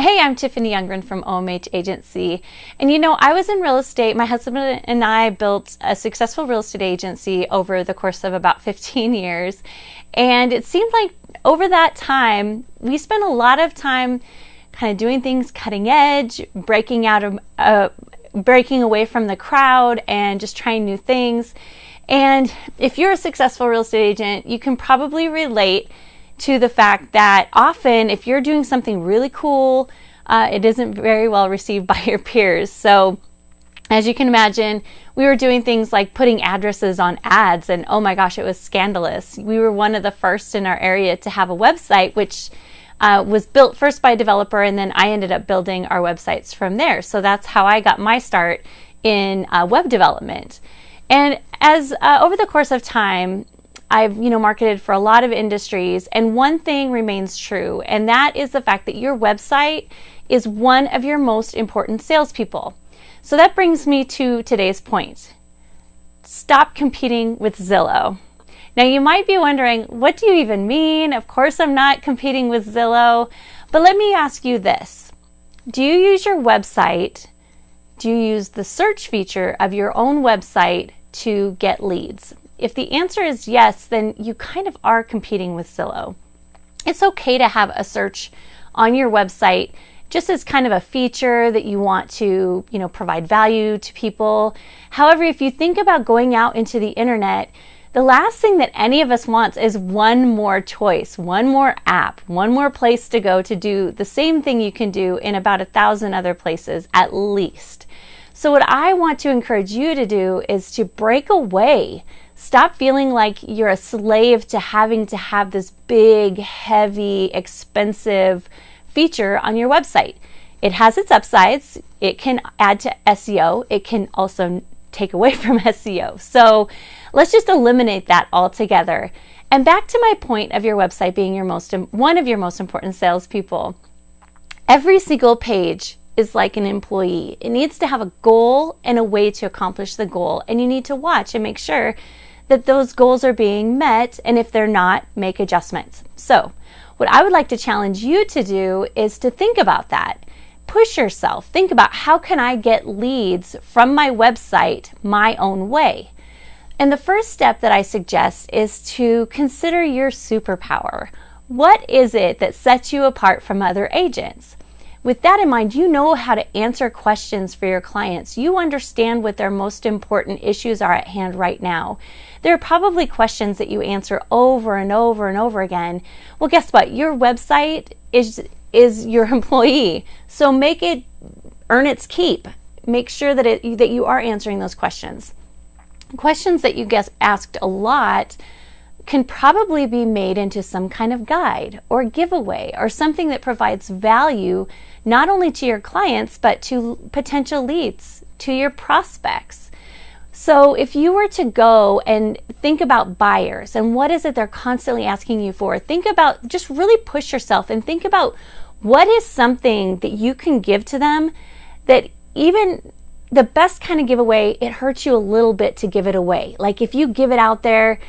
Hey, I'm Tiffany Youngren from OMH Agency. And you know, I was in real estate. My husband and I built a successful real estate agency over the course of about 15 years. And it seemed like over that time, we spent a lot of time kind of doing things cutting edge, breaking out of, uh, breaking away from the crowd and just trying new things. And if you're a successful real estate agent, you can probably relate to the fact that often if you're doing something really cool, uh, it isn't very well received by your peers. So as you can imagine, we were doing things like putting addresses on ads, and oh my gosh, it was scandalous. We were one of the first in our area to have a website, which uh, was built first by a developer, and then I ended up building our websites from there. So that's how I got my start in uh, web development. And as uh, over the course of time, I've, you know, marketed for a lot of industries, and one thing remains true, and that is the fact that your website is one of your most important salespeople. So that brings me to today's point. Stop competing with Zillow. Now you might be wondering, what do you even mean? Of course I'm not competing with Zillow, but let me ask you this. Do you use your website? Do you use the search feature of your own website to get leads? If the answer is yes, then you kind of are competing with Zillow. It's okay to have a search on your website just as kind of a feature that you want to, you know, provide value to people. However, if you think about going out into the internet, the last thing that any of us wants is one more choice, one more app, one more place to go to do the same thing you can do in about a thousand other places at least. So what I want to encourage you to do is to break away Stop feeling like you're a slave to having to have this big, heavy, expensive feature on your website. It has its upsides. It can add to SEO. It can also take away from SEO. So let's just eliminate that altogether. And back to my point of your website being your most one of your most important salespeople. Every single page is like an employee. It needs to have a goal and a way to accomplish the goal. And you need to watch and make sure that those goals are being met, and if they're not, make adjustments. So, what I would like to challenge you to do is to think about that. Push yourself. Think about how can I get leads from my website my own way? And the first step that I suggest is to consider your superpower. What is it that sets you apart from other agents? With that in mind, you know how to answer questions for your clients. You understand what their most important issues are at hand right now. There are probably questions that you answer over and over and over again. Well, guess what? Your website is is your employee. So make it earn its keep. Make sure that it that you are answering those questions. Questions that you get asked a lot can probably be made into some kind of guide or giveaway or something that provides value not only to your clients but to potential leads, to your prospects. So if you were to go and think about buyers and what is it they're constantly asking you for, think about just really push yourself and think about what is something that you can give to them that even the best kind of giveaway, it hurts you a little bit to give it away. Like if you give it out there,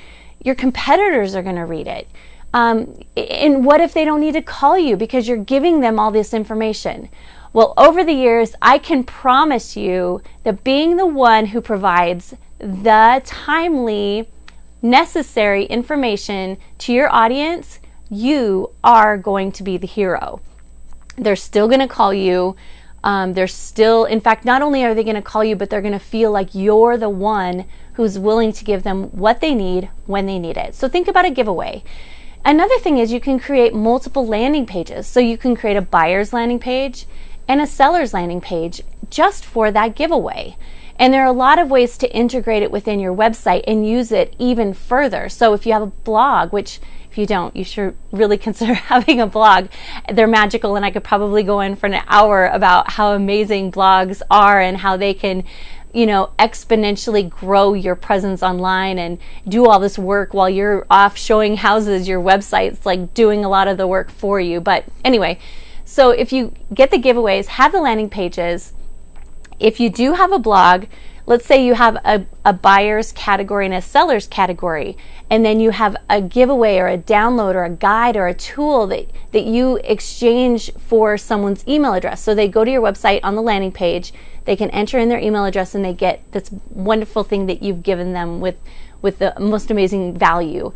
your competitors are going to read it. Um, and what if they don't need to call you because you're giving them all this information? Well, over the years, I can promise you that being the one who provides the timely, necessary information to your audience, you are going to be the hero. They're still going to call you. Um, they're still, in fact, not only are they going to call you, but they're going to feel like you're the one who's willing to give them what they need when they need it. So think about a giveaway. Another thing is you can create multiple landing pages. So you can create a buyer's landing page and a seller's landing page just for that giveaway. And there are a lot of ways to integrate it within your website and use it even further. So if you have a blog, which if you don't, you should really consider having a blog. They're magical, and I could probably go in for an hour about how amazing blogs are and how they can you know, exponentially grow your presence online and do all this work while you're off showing houses, your website's like doing a lot of the work for you. But anyway, so if you get the giveaways, have the landing pages, if you do have a blog, let's say you have a, a buyer's category and a seller's category, and then you have a giveaway or a download or a guide or a tool that, that you exchange for someone's email address. So they go to your website on the landing page, they can enter in their email address, and they get this wonderful thing that you've given them with, with the most amazing value.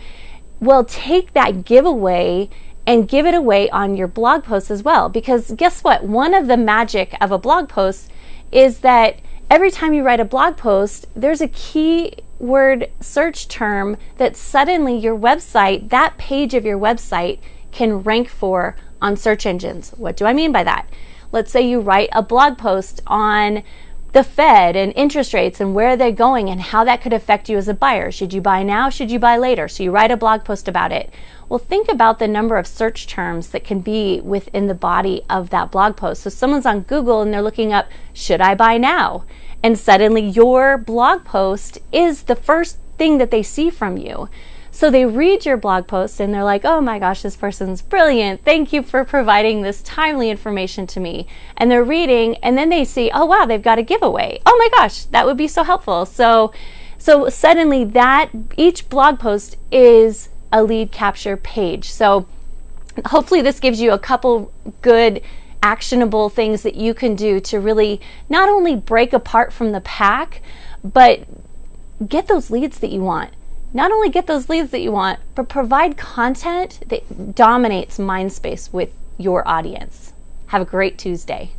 Well, take that giveaway and give it away on your blog post as well. Because guess what? One of the magic of a blog post is that every time you write a blog post, there's a keyword search term that suddenly your website, that page of your website, can rank for on search engines. What do I mean by that? Let's say you write a blog post on the Fed and interest rates and where they're going and how that could affect you as a buyer. Should you buy now? Should you buy later? So you write a blog post about it. Well, think about the number of search terms that can be within the body of that blog post. So someone's on Google and they're looking up, should I buy now? And suddenly your blog post is the first thing that they see from you. So they read your blog post and they're like, oh my gosh, this person's brilliant. Thank you for providing this timely information to me. And they're reading and then they see, oh wow, they've got a giveaway. Oh my gosh, that would be so helpful. So, so suddenly that each blog post is a lead capture page. So hopefully this gives you a couple good actionable things that you can do to really not only break apart from the pack, but get those leads that you want not only get those leads that you want, but provide content that dominates mind space with your audience. Have a great Tuesday.